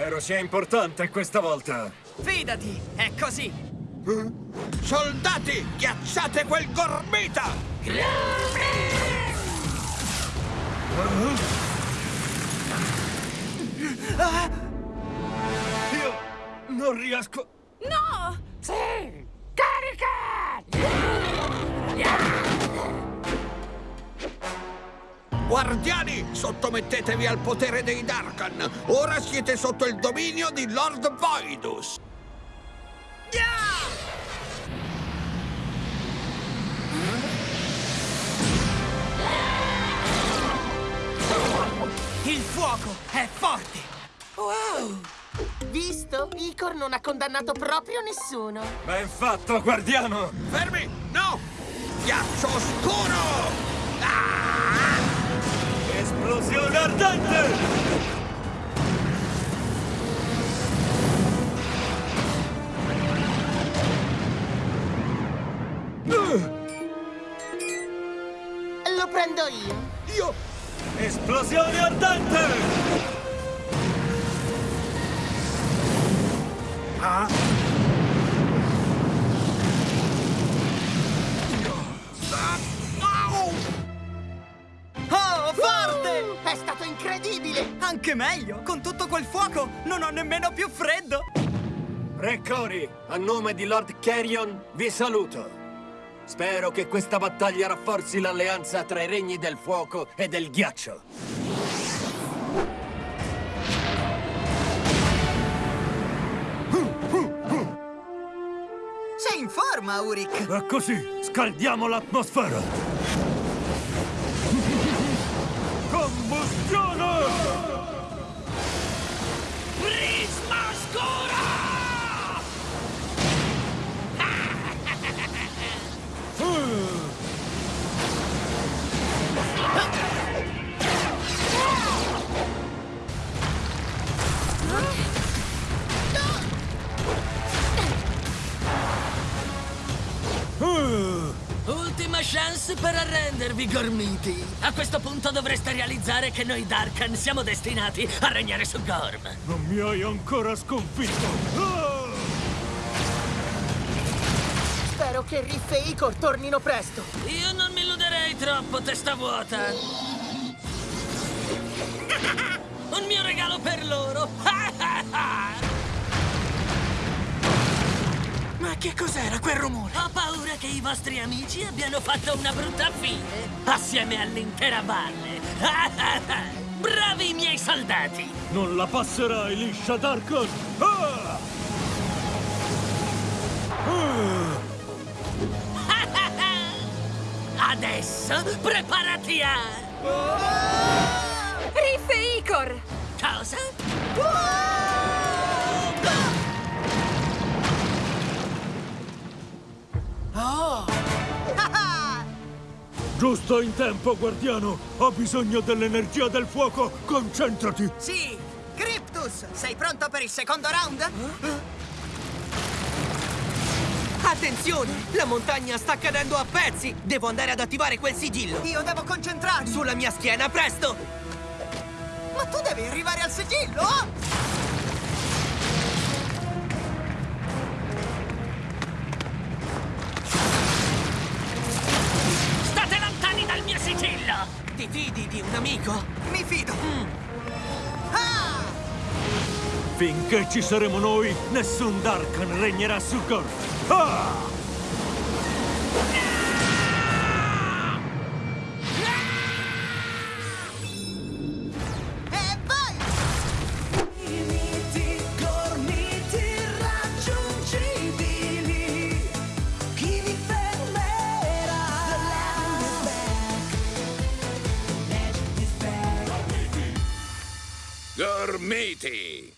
Spero sia importante questa volta. Fidati, è così. Soldati, ghiacciate quel gormita! Io non riesco. No! Sì! Guardiani, sottomettetevi al potere dei Darkan. Ora siete sotto il dominio di Lord Voidus. Il fuoco è forte. Wow! Visto? Icor non ha condannato proprio nessuno. Ben fatto, guardiano! Fermi! No! Ghiaccio scuro! Esplosione ardente! Lo prendo io. Io... Esplosione ardente! Anche meglio, con tutto quel fuoco non ho nemmeno più freddo. Re Cory, a nome di Lord Carrion, vi saluto. Spero che questa battaglia rafforzi l'alleanza tra i regni del fuoco e del ghiaccio. Sei in forma, Uric. E così scaldiamo l'atmosfera. Combustione! Ultima chance per arrendervi, Gormiti. A questo punto dovreste realizzare che noi Darkan siamo destinati a regnare su Gorm. Non mi hai ancora sconfitto! Ah! Spero che Riff e Icor tornino presto. Io non mi illuderei troppo, testa vuota. Un mio regalo per loro. Ma che cos'era quel rumore? Ho paura che i vostri amici abbiano fatto una brutta fine, assieme all'intera valle. Bravi i miei soldati! Non la passerai liscia, Darkon! Ah! Adesso preparati a... Riff e Icor! Cosa? Giusto in tempo, guardiano! Ho bisogno dell'energia del fuoco! Concentrati! Sì! Cryptus, sei pronto per il secondo round? Attenzione! La montagna sta cadendo a pezzi! Devo andare ad attivare quel sigillo! Io devo concentrarmi! Sulla mia schiena, presto! Ma tu devi arrivare al sigillo! State lontani dal mio sigillo! Ti fidi di un amico? Mi fido! Ah! Finché ci saremo noi, nessun Darkan regnerà su Gorm! Ah! matey.